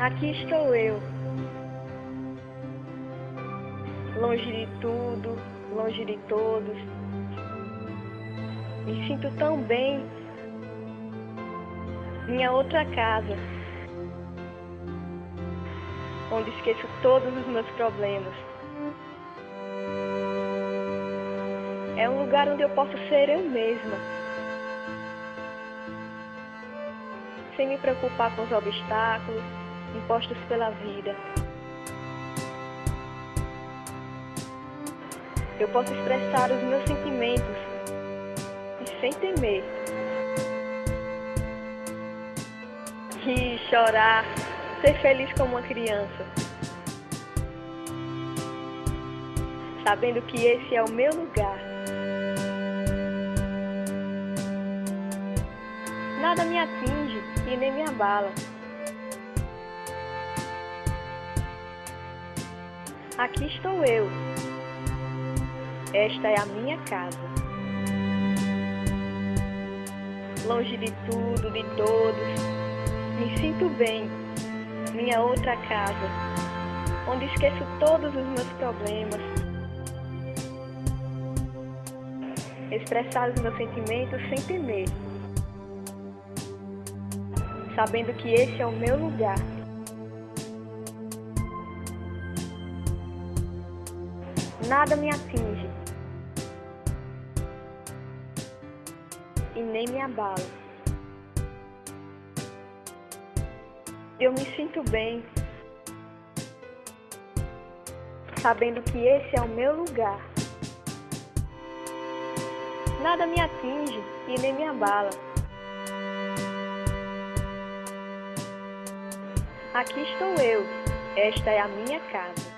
Aqui estou eu, longe de tudo, longe de todos. Me sinto tão bem. Minha outra casa, onde esqueço todos os meus problemas. É um lugar onde eu posso ser eu mesma. Sem me preocupar com os obstáculos impostos pela vida. Eu posso expressar os meus sentimentos e sem temer. Rir, chorar, ser feliz como uma criança. Sabendo que esse é o meu lugar. Nada me atinge e nem me abala. Aqui estou eu. Esta é a minha casa. Longe de tudo, de todos, me sinto bem. Minha outra casa, onde esqueço todos os meus problemas. Expressar os meus sentimentos sem temer. Sabendo que esse é o meu lugar. Nada me atinge e nem me abala. Eu me sinto bem, sabendo que esse é o meu lugar. Nada me atinge e nem me abala. Aqui estou eu, esta é a minha casa.